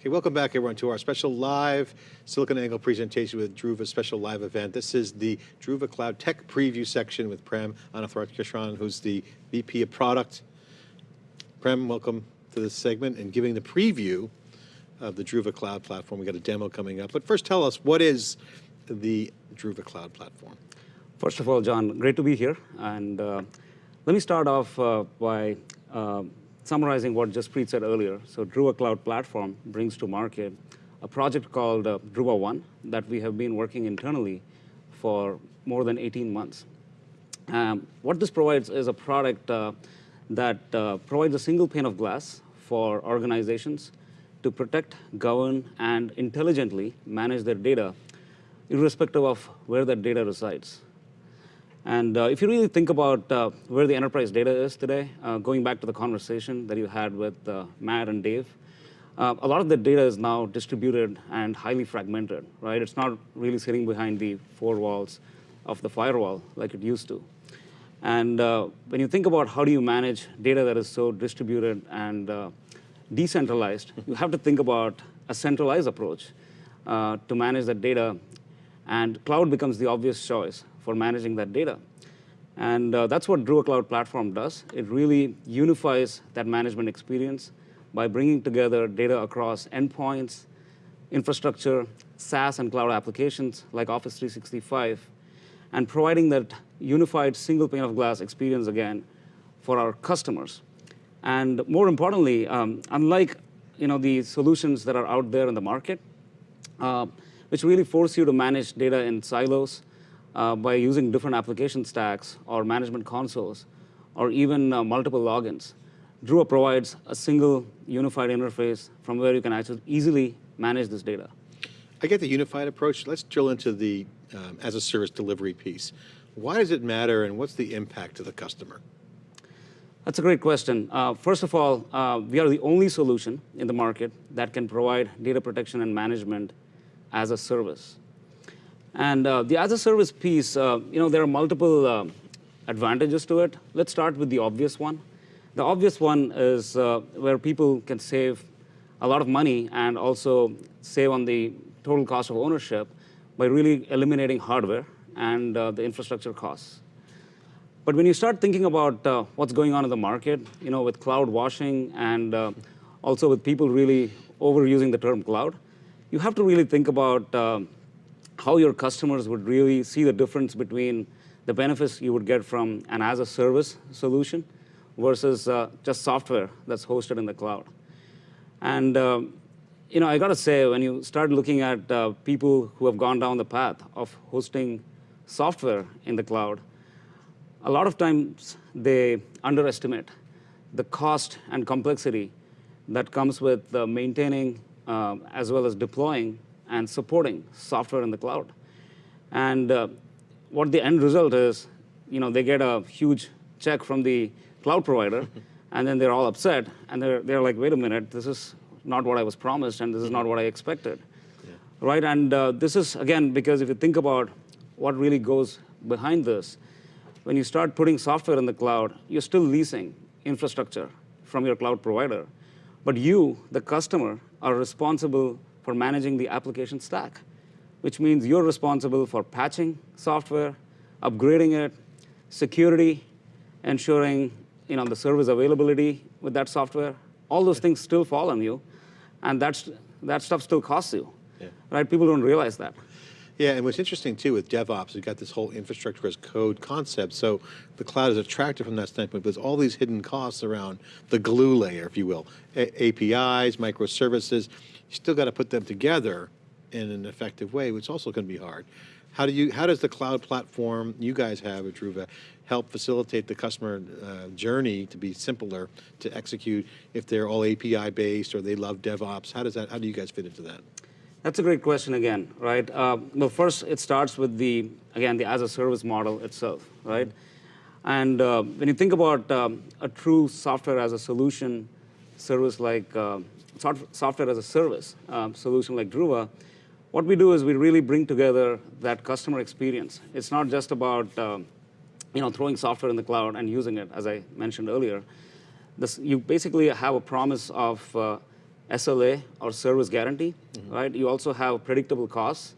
Okay, welcome back everyone to our special live SiliconANGLE presentation with Druva special live event. This is the Druva Cloud Tech Preview section with Prem Ananthakrishnan, who's the VP of Product. Prem, welcome to this segment and giving the preview of the Druva Cloud Platform. We got a demo coming up, but first tell us, what is the Druva Cloud Platform? First of all, John, great to be here. And uh, let me start off uh, by uh, summarizing what Jaspreet said earlier. So Druva Cloud Platform brings to market a project called uh, Druva One that we have been working internally for more than 18 months. Um, what this provides is a product uh, that uh, provides a single pane of glass for organizations to protect, govern, and intelligently manage their data, irrespective of where that data resides. And uh, if you really think about uh, where the enterprise data is today, uh, going back to the conversation that you had with uh, Matt and Dave, uh, a lot of the data is now distributed and highly fragmented, right? It's not really sitting behind the four walls of the firewall like it used to. And uh, when you think about how do you manage data that is so distributed and decentralized, you have to think about a centralized approach to manage that data. And cloud becomes the obvious choice for managing that data. And uh, that's what Druva Cloud Platform does. It really unifies that management experience by bringing together data across endpoints, infrastructure, SaaS and cloud applications like Office 365, and providing that unified single pane of glass experience again for our customers. And more importantly, um, unlike you know, the solutions that are out there in the market, uh, which really force you to manage data in silos, uh, by using different application stacks or management consoles or even uh, multiple logins. Druva provides a single unified interface from where you can actually easily manage this data. I get the unified approach. Let's drill into the um, as a service delivery piece. Why does it matter and what's the impact to the customer? That's a great question. Uh, first of all, uh, we are the only solution in the market that can provide data protection and management as a service. And uh, the as a service piece, uh, you know, there are multiple uh, advantages to it. Let's start with the obvious one. The obvious one is uh, where people can save a lot of money and also save on the total cost of ownership by really eliminating hardware and uh, the infrastructure costs. But when you start thinking about uh, what's going on in the market, you know, with cloud washing and also with people really overusing the term cloud, you have to really think about how your customers would really see the difference between the benefits you would get from an as-a-service solution versus uh, just software that's hosted in the cloud. And uh, you know, I got to say, when you start looking at uh, people who have gone down the path of hosting software in the cloud, a lot of times they underestimate the cost and complexity that comes with uh, maintaining uh, as well as deploying and supporting software in the cloud. And uh, what the end result is, you know, they get a huge check from the cloud provider, and then they're all upset, and they're, they're like, wait a minute, this is not what I was promised, and this is not what I expected. Yeah. Right, and uh, this is, again, because if you think about what really goes behind this, when you start putting software in the cloud, you're still leasing infrastructure from your cloud provider. But you, the customer, are responsible for managing the application stack, which means you're responsible for patching software, upgrading it, security, ensuring you know, the service availability with that software. All those things still fall on you, and that's, that stuff still costs you. Yeah. Right? People don't realize that. Yeah, and what's interesting too with DevOps, you've got this whole infrastructure as code concept. So the cloud is attractive from that standpoint, but there's all these hidden costs around the glue layer, if you will. A APIs, microservices you still got to put them together in an effective way, which is also going to be hard. How do you? How does the cloud platform you guys have at Druva help facilitate the customer uh, journey to be simpler to execute if they're all API based or they love DevOps? How does that? How do you guys fit into that? That's a great question again, right? Uh, well, first it starts with the again the as a service model itself, right? And uh, when you think about um, a true software as a solution service like uh, software as a service um, solution like Druva, what we do is we really bring together that customer experience. It's not just about um, you know, throwing software in the cloud and using it, as I mentioned earlier. This, you basically have a promise of uh, SLA or service guarantee, right? You also have predictable costs,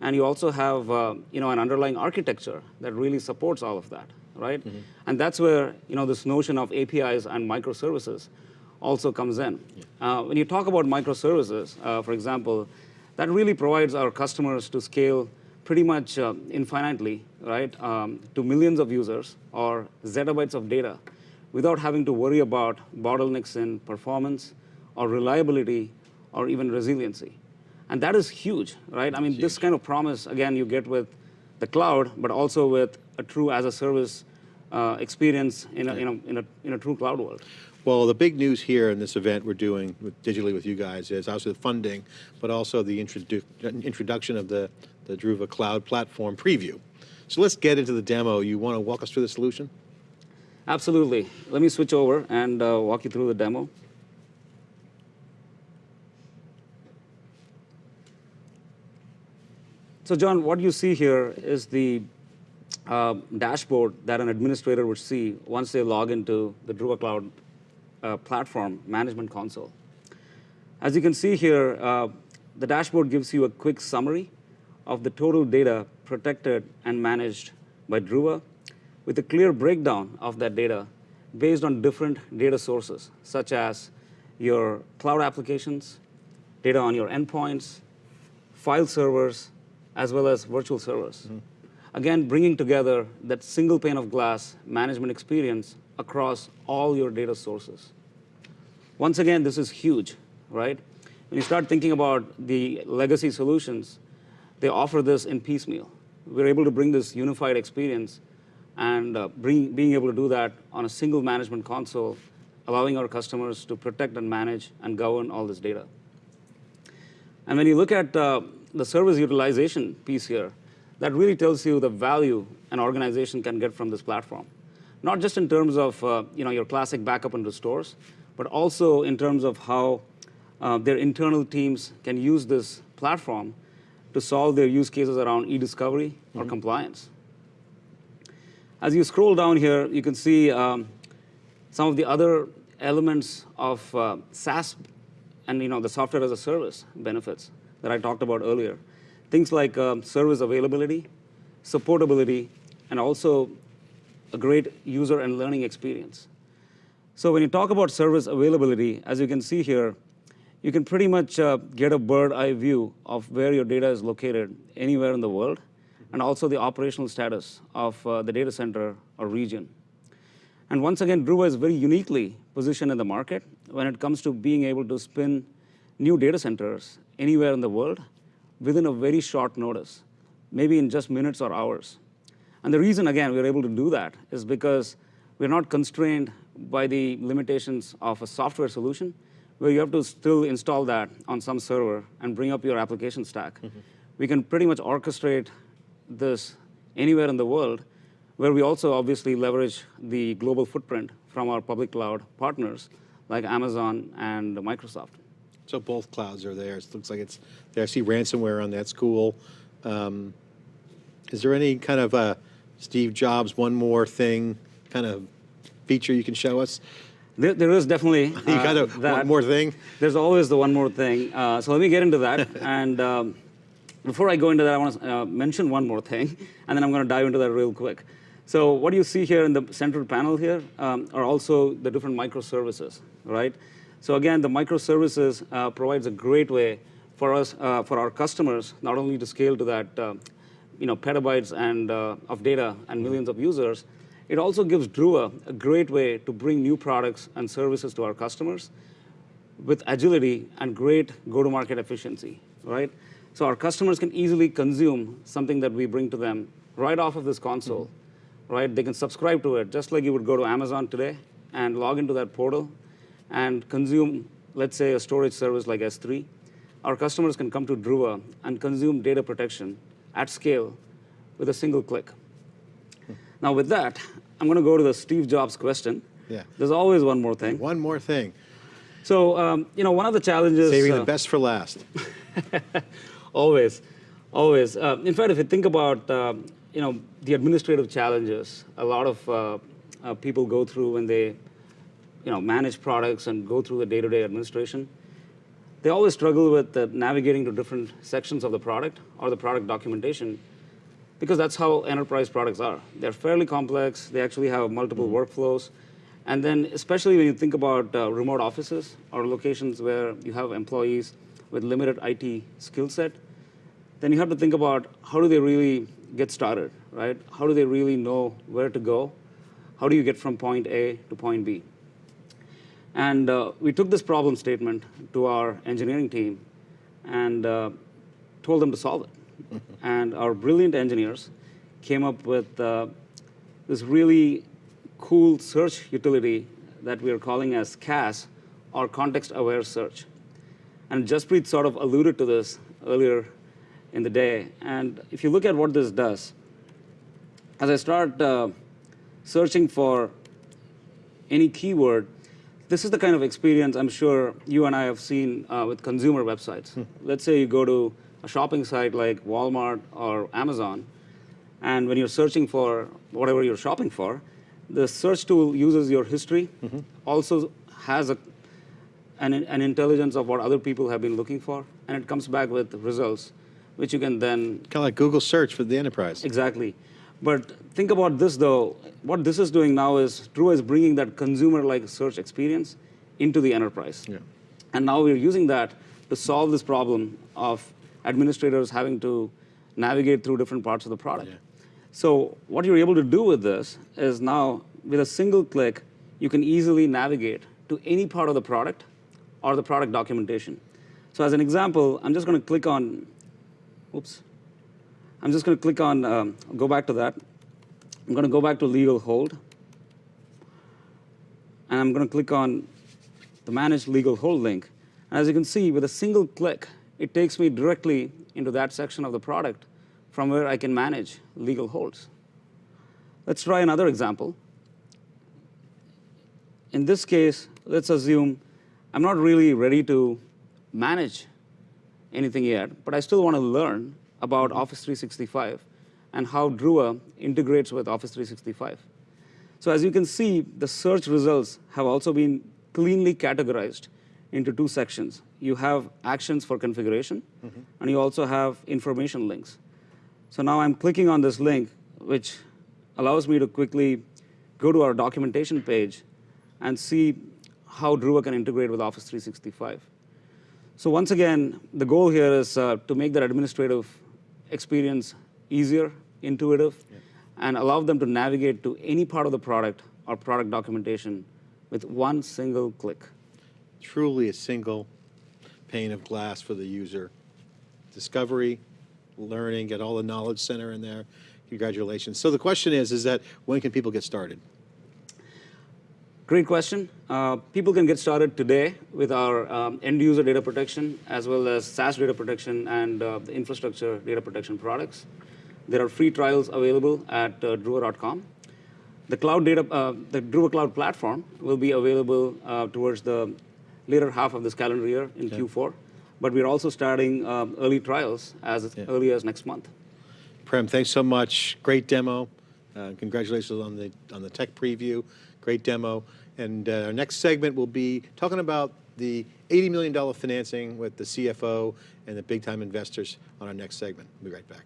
and you also have uh, you know an underlying architecture that really supports all of that, right? And that's where you know this notion of APIs and microservices also comes in. Uh, when you talk about microservices, uh, for example, that really provides our customers to scale pretty much uh, infinitely, right, um, to millions of users or zettabytes of data without having to worry about bottlenecks in performance or reliability or even resiliency. And that is huge, right? I mean, this kind of promise, again, you get with the cloud, but also with a true as a service uh, experience in a, in, a, in, a, in a true cloud world. Well, the big news here in this event we're doing with, digitally with you guys is obviously the funding, but also the introdu introduction of the, the Druva Cloud Platform preview. So let's get into the demo. You want to walk us through the solution? Absolutely. Let me switch over and uh, walk you through the demo. So John, what you see here is the uh, dashboard that an administrator would see once they log into the Druva Cloud uh, Platform Management Console. As you can see here, uh, the dashboard gives you a quick summary of the total data protected and managed by Druva with a clear breakdown of that data based on different data sources, such as your cloud applications, data on your endpoints, file servers, as well as virtual servers. Mm -hmm. Again, bringing together that single pane of glass management experience across all your data sources. Once again, this is huge, right? When you start thinking about the legacy solutions, they offer this in piecemeal. We're able to bring this unified experience and uh, bring, being able to do that on a single management console, allowing our customers to protect and manage and govern all this data. And when you look at uh, the service utilization piece here, that really tells you the value an organization can get from this platform. Not just in terms of uh, you know, your classic backup and restores, but also in terms of how uh, their internal teams can use this platform to solve their use cases around e-discovery mm -hmm. or mm-hmm. compliance. As you scroll down here, you can see um, some of the other elements of uh, SaaS and you know, the software as a service benefits that I talked about earlier. Things like um, service availability, supportability, and also a great user and learning experience. So when you talk about service availability, as you can see here, you can pretty much uh, get a bird eye view of where your data is located anywhere in the world and also the operational status of uh, the data center or region. And once again, Druva is very uniquely positioned in the market when it comes to being able to spin new data centers anywhere in the world within a very short notice, maybe in just minutes or hours. And the reason, again, we're able to do that is because we're not constrained by the limitations of a software solution, where you have to still install that on some server and bring up your application stack. Mm -hmm. We can pretty much orchestrate this anywhere in the world, where we also obviously leverage the global footprint from our public cloud partners like Amazon and Microsoft. So both clouds are there. It looks like it's there. I see ransomware on that school. Um, is there any kind of uh, Steve Jobs one more thing kind of feature you can show us? There, there is definitely. Uh, got a, one more thing? There's always the one more thing. Uh, so let me get into that. and um, before I go into that, I want to uh, mention one more thing, and then I'm going to dive into that real quick. So what you see here in the central panel here um, are also the different microservices, right? So again, the microservices uh, provides a great way for us, uh, for our customers, not only to scale to that, uh, you know, petabytes and uh, of data and millions of users, it also gives Druva a great way to bring new products and services to our customers with agility and great go-to-market efficiency, right? So our customers can easily consume something that we bring to them right off of this console, mm -hmm. right? They can subscribe to it, just like you would go to Amazon today and log into that portal and consume, let's say, a storage service like S3. Our customers can come to Druva and consume data protection at scale with a single click. Hmm. Now with that, I'm going to go to the Steve Jobs question. Yeah. There's always one more thing. One more thing. So, um, you know, one of the challenges... Saving uh, the best for last. always, always. Uh, in fact, if you think about uh, you know the administrative challenges, a lot of uh, uh, people go through when they you know manage products and go through the day-to-day -day administration. they always struggle with uh, navigating to different sections of the product or the product documentation because that's how enterprise products are. They're fairly complex. They actually have multiple workflows. And then, especially when you think about uh, remote offices or locations where you have employees with limited IT skill set, then you have to think about how do they really get started, right? How do they really know where to go? How do you get from point A to point B? And uh, we took this problem statement to our engineering team and uh, told them to solve it. and our brilliant engineers came up with uh, this really cool search utility that we are calling as CAS, or Context-Aware Search. And Jaspreet sort of alluded to this earlier in the day. And if you look at what this does, as I start uh, searching for any keyword, this is the kind of experience I'm sure you and I have seen uh, with consumer websites. Let's say you go to a shopping site like Walmart or Amazon, and when you're searching for whatever you're shopping for, the search tool uses your history, also has a, an, an intelligence of what other people have been looking for, and it comes back with results, which you can then Kind of like Google search for the enterprise. Exactly. But think about this though. What this is doing now is Druva is bringing that consumer-like search experience into the enterprise. Yeah. And now we're using that to solve this problem of administrators having to navigate through different parts of the product. Yeah. So what you're able to do with this is now, with a single click, you can easily navigate to any part of the product or the product documentation. So as an example, I'm just going to click on, oops, I'm just going to click on, um, go back to that. I'm going to go back to legal hold. And I'm going to click on the manage legal hold link. And as you can see, with a single click, it takes me directly into that section of the product from where I can manage legal holds. Let's try another example. In this case, let's assume I'm not really ready to manage anything yet, but I still want to learn about Office 365 and how Druva integrates with Office 365. So as you can see, the search results have also been cleanly categorized into two sections. You have actions for configuration, and you also have information links. So now I'm clicking on this link, which allows me to quickly go to our documentation page and see how Druva can integrate with Office 365. So once again, the goal here is uh, to make that administrative experience easier, intuitive, and allow them to navigate to any part of the product or product documentation with one single click. Truly a single pane of glass for the user. Discovery, learning, get all the knowledge center in there. Congratulations. So the question is, is that when can people get started? Great question. Uh, people can get started today with our um, end user data protection as well as SaaS data protection and uh, the infrastructure data protection products. There are free trials available at uh, Druva.com. The cloud data, uh, the Druva Cloud platform will be available uh, towards the later half of this calendar year in Q4. But we're also starting um, early trials as Yeah. early as next month. Prem, thanks so much. Great demo. Uh, congratulations on the on the tech preview. Great demo. And uh, our next segment will be talking about the $80 million financing with the CFO and the big time investors on our next segment. We'll be right back.